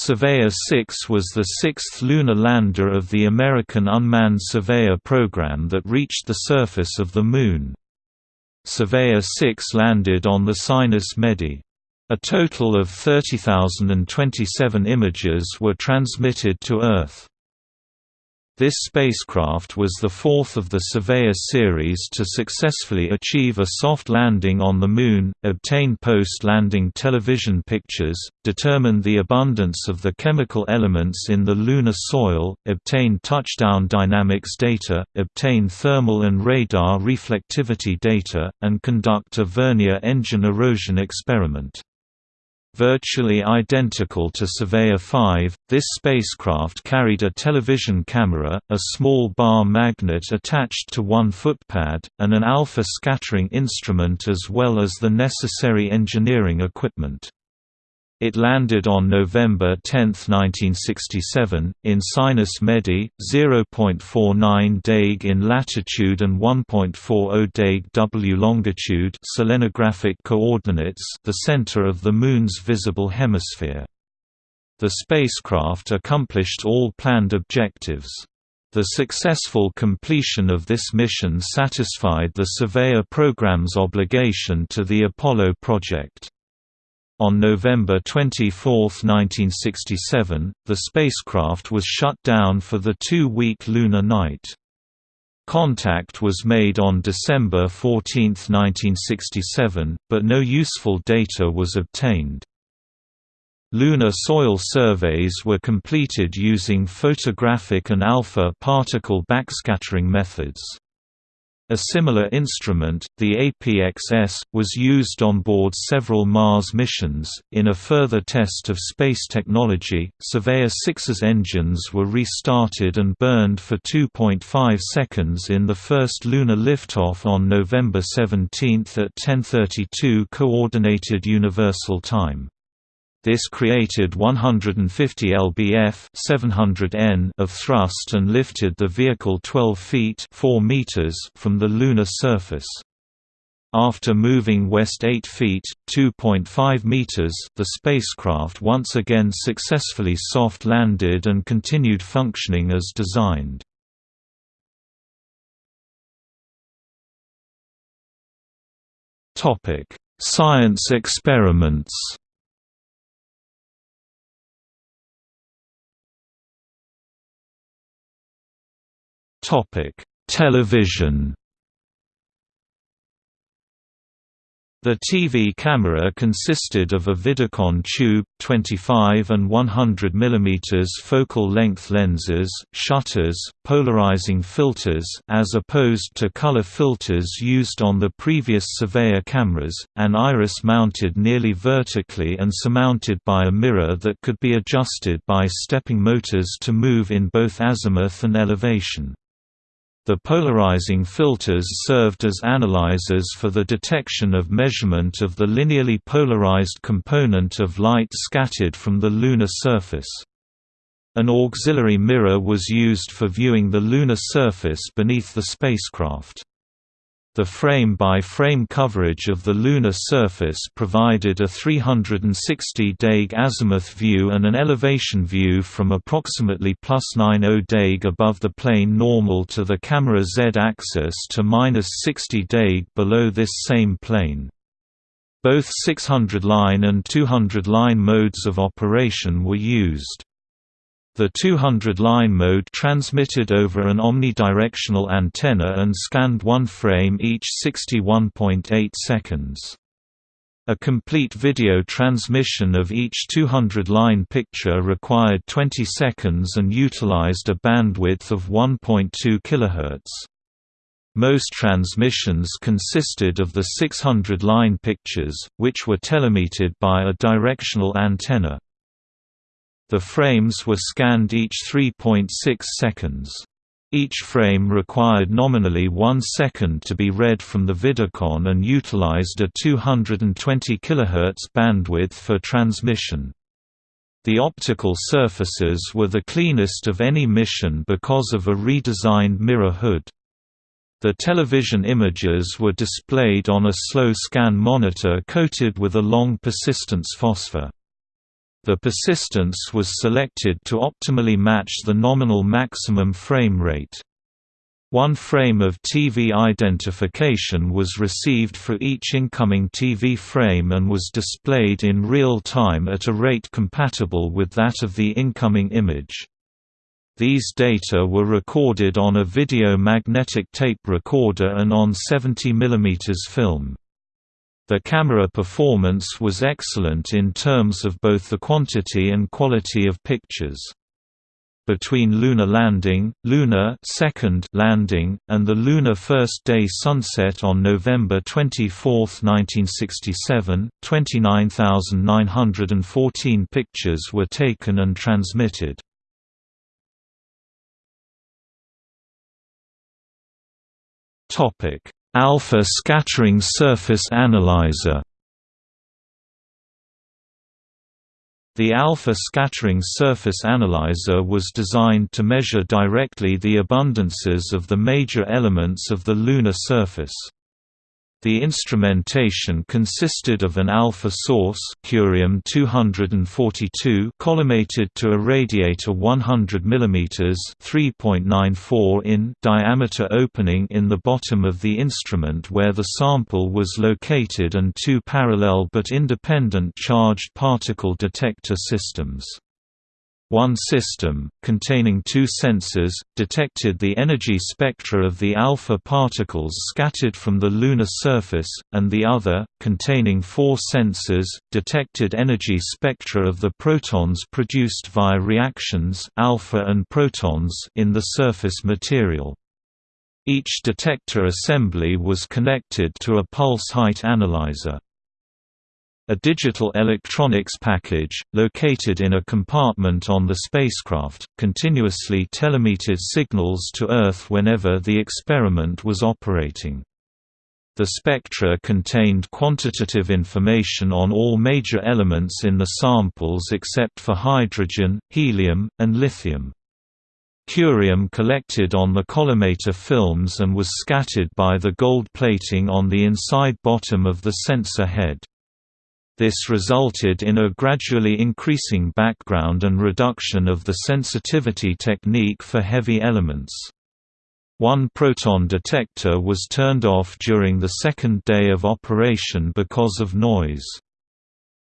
Surveyor 6 was the sixth lunar lander of the American unmanned Surveyor program that reached the surface of the Moon. Surveyor 6 landed on the Sinus Medii. A total of 30,027 images were transmitted to Earth. This spacecraft was the fourth of the Surveyor series to successfully achieve a soft landing on the Moon, obtain post-landing television pictures, determine the abundance of the chemical elements in the lunar soil, obtain touchdown dynamics data, obtain thermal and radar reflectivity data, and conduct a vernier engine erosion experiment. Virtually identical to Surveyor 5, this spacecraft carried a television camera, a small bar magnet attached to one footpad, and an alpha scattering instrument as well as the necessary engineering equipment. It landed on November 10, 1967, in Sinus Medii, 0.49 deg in latitude and 1.40 deg W longitude selenographic coordinates the center of the Moon's visible hemisphere. The spacecraft accomplished all planned objectives. The successful completion of this mission satisfied the Surveyor program's obligation to the Apollo project. On November 24, 1967, the spacecraft was shut down for the two-week lunar night. Contact was made on December 14, 1967, but no useful data was obtained. Lunar soil surveys were completed using photographic and alpha particle backscattering methods. A similar instrument, the APXS, was used on board several Mars missions. In a further test of space technology, Surveyor 6's engines were restarted and burned for 2.5 seconds in the first lunar liftoff on November 17 at 10:32 Coordinated Universal Time. This created 150 lbf 700 N of thrust and lifted the vehicle 12 feet 4 meters from the lunar surface. After moving west 8 feet (2.5 meters), the spacecraft once again successfully soft landed and continued functioning as designed. Topic: Science experiments. Topic: Television. The TV camera consisted of a Vidicon tube, 25 and 100 mm focal length lenses, shutters, polarizing filters as opposed to color filters used on the previous Surveyor cameras, an iris mounted nearly vertically and surmounted by a mirror that could be adjusted by stepping motors to move in both azimuth and elevation. The polarizing filters served as analyzers for the detection of measurement of the linearly polarized component of light scattered from the lunar surface. An auxiliary mirror was used for viewing the lunar surface beneath the spacecraft. The frame-by-frame -frame coverage of the lunar surface provided a 360 deg azimuth view and an elevation view from approximately plus 90 deg above the plane normal to the camera z-axis to minus 60 deg below this same plane. Both 600-line and 200-line modes of operation were used. The 200-line mode transmitted over an omnidirectional antenna and scanned one frame each 61.8 seconds. A complete video transmission of each 200-line picture required 20 seconds and utilized a bandwidth of 1.2 kHz. Most transmissions consisted of the 600-line pictures, which were telemetered by a directional antenna. The frames were scanned each 3.6 seconds. Each frame required nominally one second to be read from the Vidicon and utilized a 220 kHz bandwidth for transmission. The optical surfaces were the cleanest of any mission because of a redesigned mirror hood. The television images were displayed on a slow scan monitor coated with a long persistence phosphor. The persistence was selected to optimally match the nominal maximum frame rate. One frame of TV identification was received for each incoming TV frame and was displayed in real time at a rate compatible with that of the incoming image. These data were recorded on a video magnetic tape recorder and on 70 mm film. The camera performance was excellent in terms of both the quantity and quality of pictures between lunar landing, lunar second landing, and the lunar first day sunset on November 24, 1967, 29,914 pictures were taken and transmitted. Alpha scattering surface analyzer The alpha scattering surface analyzer was designed to measure directly the abundances of the major elements of the lunar surface. The instrumentation consisted of an alpha source curium 242 collimated to irradiate a radiator 100 mm 3.94 in diameter opening in the bottom of the instrument where the sample was located and two parallel but independent charged particle detector systems. One system, containing two sensors, detected the energy spectra of the alpha particles scattered from the lunar surface, and the other, containing four sensors, detected energy spectra of the protons produced via reactions alpha and protons in the surface material. Each detector assembly was connected to a pulse height analyzer. A digital electronics package, located in a compartment on the spacecraft, continuously telemetered signals to Earth whenever the experiment was operating. The spectra contained quantitative information on all major elements in the samples except for hydrogen, helium, and lithium. Curium collected on the collimator films and was scattered by the gold plating on the inside bottom of the sensor head. This resulted in a gradually increasing background and reduction of the sensitivity technique for heavy elements. One proton detector was turned off during the second day of operation because of noise.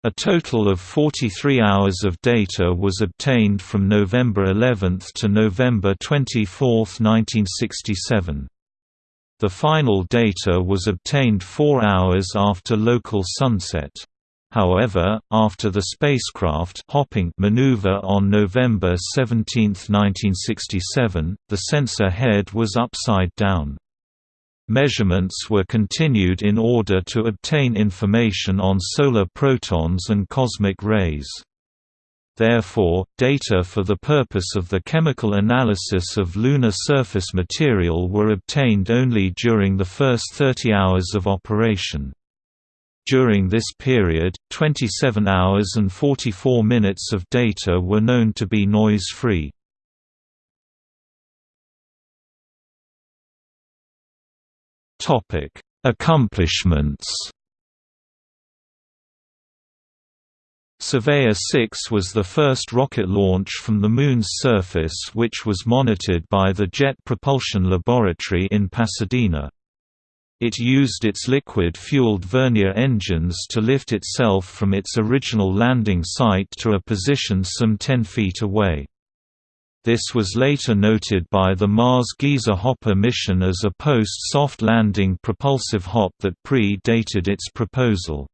A total of 43 hours of data was obtained from November 11 to November 24, 1967. The final data was obtained four hours after local sunset. However, after the spacecraft hopping maneuver on November 17, 1967, the sensor head was upside down. Measurements were continued in order to obtain information on solar protons and cosmic rays. Therefore, data for the purpose of the chemical analysis of lunar surface material were obtained only during the first 30 hours of operation. During this period, 27 hours and 44 minutes of data were known to be noise-free. Accomplishments Surveyor 6 was the first rocket launch from the Moon's surface which was monitored by the Jet Propulsion Laboratory in Pasadena. It used its liquid-fueled vernier engines to lift itself from its original landing site to a position some 10 feet away. This was later noted by the Mars Geyser Hopper mission as a post-soft landing propulsive hop that pre-dated its proposal.